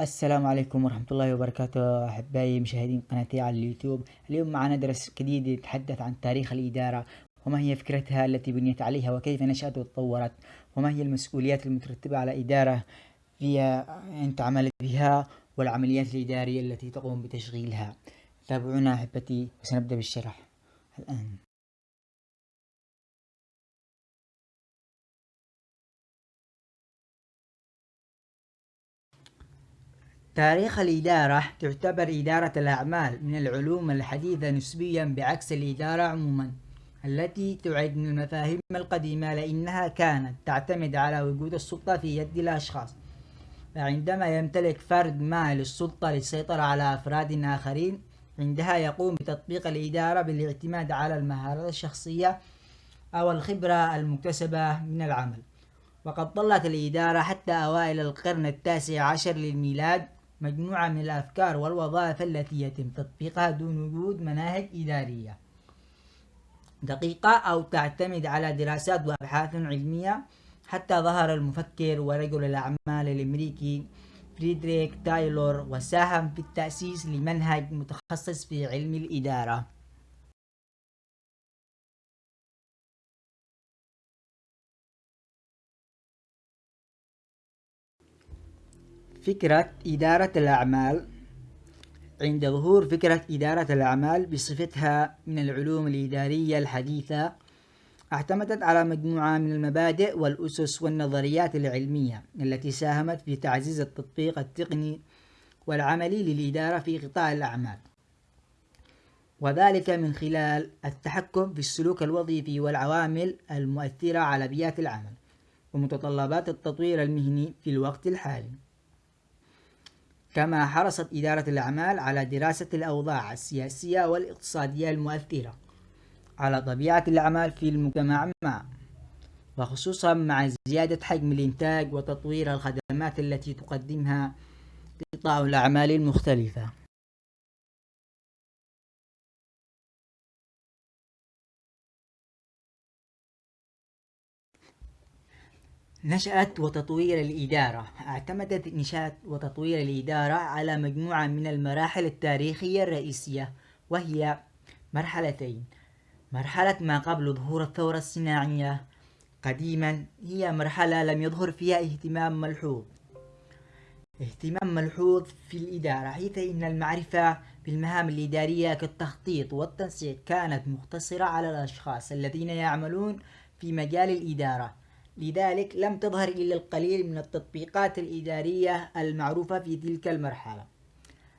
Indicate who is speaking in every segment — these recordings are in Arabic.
Speaker 1: السلام عليكم ورحمة الله وبركاته أحبائي مشاهدين قناتي على اليوتيوب. اليوم معنا درس جديد يتحدث عن تاريخ الإدارة وما هي فكرتها التي بنيت عليها وكيف نشأت وتطورت وما هي المسؤوليات المترتبة على إدارة فيها أنت عملت بها والعمليات الإدارية التي تقوم بتشغيلها. تابعونا أحبتي وسنبدأ بالشرح الآن. تاريخ الإدارة تعتبر إدارة الأعمال من العلوم الحديثة نسبيا بعكس الإدارة عموما التي تعد من المفاهيم القديمة لأنها كانت تعتمد على وجود السلطة في يد الأشخاص. فعندما يمتلك فرد ما للسلطة للسيطرة على أفراد آخرين عندها يقوم بتطبيق الإدارة بالاعتماد على المهارات الشخصية أو الخبرة المكتسبة من العمل. وقد ظلت الإدارة حتى أوائل القرن التاسع عشر للميلاد مجموعة من الأفكار والوظائف التي يتم تطبيقها دون وجود مناهج إدارية. دقيقة أو تعتمد على دراسات وأبحاث علمية. حتى ظهر المفكر ورجل الأعمال الأمريكي فريدريك تايلور وساهم في التأسيس لمنهج متخصص في علم الإدارة. فكرة إدارة الأعمال. عند ظهور فكرة إدارة الأعمال بصفتها من العلوم الإدارية الحديثة اعتمدت على مجموعة من المبادئ والأسس والنظريات العلمية التي ساهمت في تعزيز التطبيق التقني والعملي للإدارة في قطاع الأعمال. وذلك من خلال التحكم في السلوك الوظيفي والعوامل المؤثرة على بيئة العمل ومتطلبات التطوير المهني في الوقت الحالي. كما حرصت إدارة الأعمال على دراسة الأوضاع السياسية والاقتصادية المؤثرة على طبيعة الأعمال في المجتمع ما وخصوصا مع زيادة حجم الإنتاج وتطوير الخدمات التي تقدمها قطاع الأعمال المختلفة. نشأت وتطوير الإدارة. اعتمدت نشأة وتطوير الإدارة على مجموعة من المراحل التاريخية الرئيسية وهي مرحلتين. مرحلة ما قبل ظهور الثورة الصناعية. قديما هي مرحلة لم يظهر فيها اهتمام ملحوظ. اهتمام ملحوظ في الإدارة حيث إن المعرفة بالمهام الإدارية كالتخطيط والتنسيق كانت مقتصرة على الأشخاص الذين يعملون في مجال الإدارة. لذلك لم تظهر إلا القليل من التطبيقات الإدارية المعروفة في تلك المرحلة.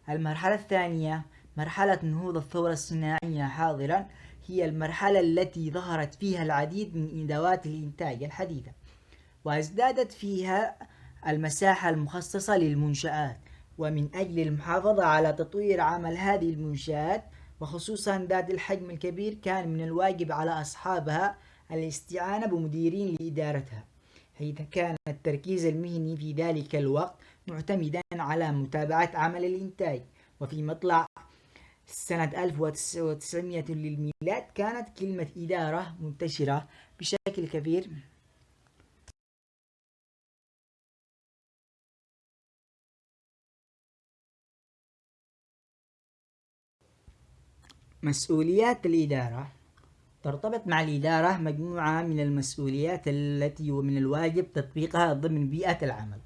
Speaker 1: المرحلة الثانية مرحلة نهوض الثورة الصناعية حاضرا هي المرحلة التي ظهرت فيها العديد من أدوات الإنتاج الحديثة وازدادت فيها المساحة المخصصة للمنشآت. ومن أجل المحافظة على تطوير عمل هذه المنشآت وخصوصا ذات الحجم الكبير كان من الواجب على أصحابها الاستعانة بمديرين لإدارتها حيث كان التركيز المهني في ذلك الوقت معتمدا على متابعة عمل الإنتاج. وفي مطلع سنة 1900 للميلاد كانت كلمة إدارة منتشرة بشكل كبير. مسؤوليات الإدارة ترتبط مع الإدارة مجموعة من المسؤوليات التي ومن الواجب تطبيقها ضمن بيئة العمل.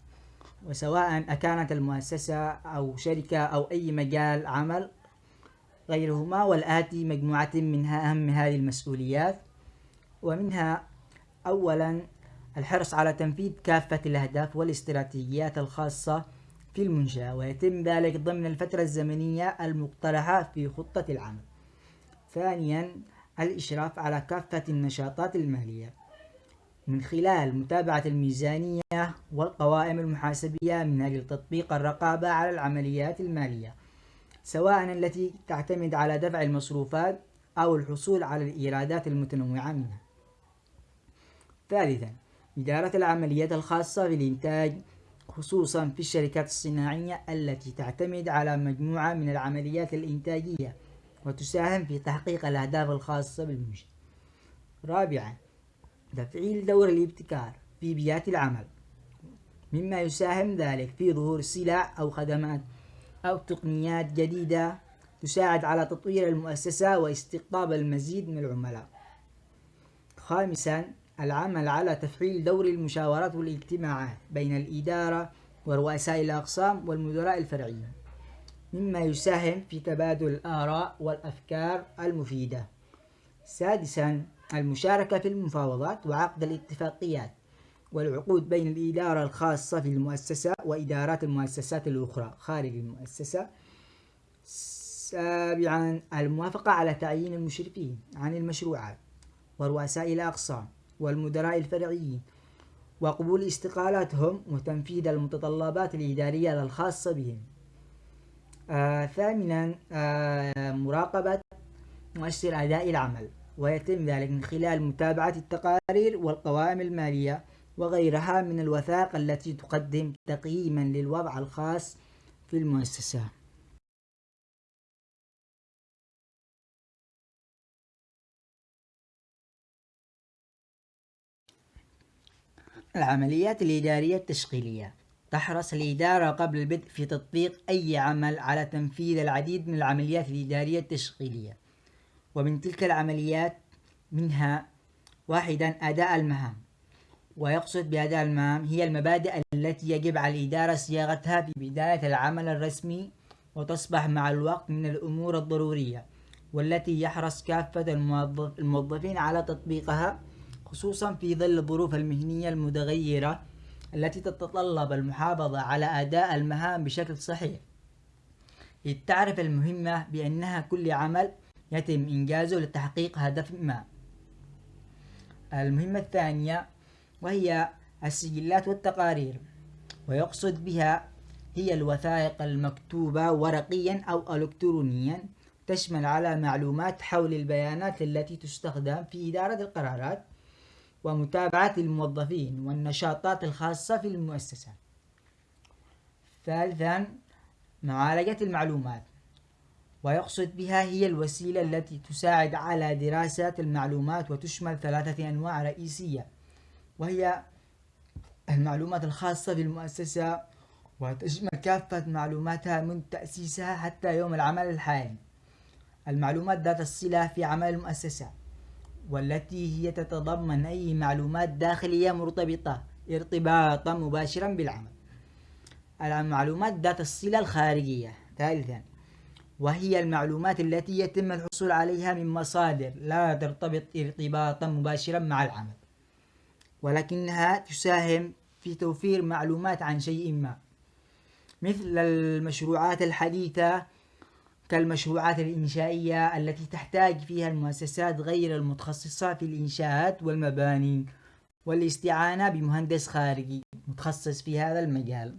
Speaker 1: وسواء أكانت المؤسسة أو شركة أو أي مجال عمل غيرهما والآتي مجموعة منها أهم هذه المسؤوليات. ومنها أولا الحرص على تنفيذ كافة الأهداف والاستراتيجيات الخاصة في المنشأة ويتم ذلك ضمن الفترة الزمنية المقترحة في خطة العمل. ثانيا الإشراف على كافة النشاطات المالية من خلال متابعة الميزانية والقوائم المحاسبية من أجل تطبيق الرقابة على العمليات المالية سواء التي تعتمد على دفع المصروفات أو الحصول على الإيرادات المتنوعة منها. ثالثا إدارة العمليات الخاصة بالإنتاج خصوصا في الشركات الصناعية التي تعتمد على مجموعة من العمليات الإنتاجية. وتساهم في تحقيق الأهداف الخاصة بالمنشأ رابعا تفعيل دور الابتكار في بيئات العمل. مما يساهم ذلك في ظهور سلع أو خدمات أو تقنيات جديدة تساعد على تطوير المؤسسة واستقطاب المزيد من العملاء. خامسا العمل على تفعيل دور المشاورات والاجتماعات بين الإدارة ورؤساء الأقسام والمدراء الفرعيين. مما يساهم في تبادل الآراء والأفكار المفيدة. سادسا المشاركة في المفاوضات وعقد الاتفاقيات والعقود بين الإدارة الخاصة في المؤسسة وإدارات المؤسسات الأخرى خارج المؤسسة. سابعا الموافقة على تعيين المشرفين عن المشروعات ورؤساء الأقسام والمدراء الفرعيين وقبول استقالاتهم وتنفيذ المتطلبات الإدارية الخاصة بهم. آه ثامنا آه مراقبة مؤشر أداء العمل ويتم ذلك من خلال متابعة التقارير والقوائم المالية وغيرها من الوثائق التي تقدم تقييما للوضع الخاص في المؤسسة. العمليات الإدارية التشغيلية. تحرص الإدارة قبل البدء في تطبيق أي عمل على تنفيذ العديد من العمليات الإدارية التشغيلية. ومن تلك العمليات منها واحدا أداء المهام. ويقصد بأداء المهام هي المبادئ التي يجب على الإدارة صياغتها في بداية العمل الرسمي وتصبح مع الوقت من الأمور الضرورية والتي يحرص كافة الموظف الموظفين على تطبيقها خصوصا في ظل الظروف المهنية المتغيرة التي تتطلب المحافظة على أداء المهام بشكل صحيح. إذ تعرف المهمة بأنها كل عمل يتم إنجازه لتحقيق هدف ما. المهمة الثانية وهي السجلات والتقارير ويقصد بها هي الوثائق المكتوبة ورقيا أو إلكترونيا تشمل على معلومات حول البيانات التي تستخدم في إدارة القرارات ومتابعة الموظفين والنشاطات الخاصة في المؤسسة. ثالثا معالجة المعلومات. ويقصد بها هي الوسيلة التي تساعد على دراسة المعلومات وتشمل ثلاثة أنواع رئيسية. وهي المعلومات الخاصة بالمؤسسة وتشمل كافة معلوماتها من تأسيسها حتى يوم العمل الحالي. المعلومات ذات الصلة في عمل المؤسسة. والتي هي تتضمن أي معلومات داخلية مرتبطة ارتباطا مباشرا بالعمل. المعلومات ذات الصلة الخارجية ثالثا وهي المعلومات التي يتم الحصول عليها من مصادر لا ترتبط ارتباطا مباشرا مع العمل ولكنها تساهم في توفير معلومات عن شيء ما مثل المشروعات الحديثة كالمشروعات الإنشائية التي تحتاج فيها المؤسسات غير المتخصصة في الإنشاءات والمباني والاستعانة بمهندس خارجي متخصص في هذا المجال.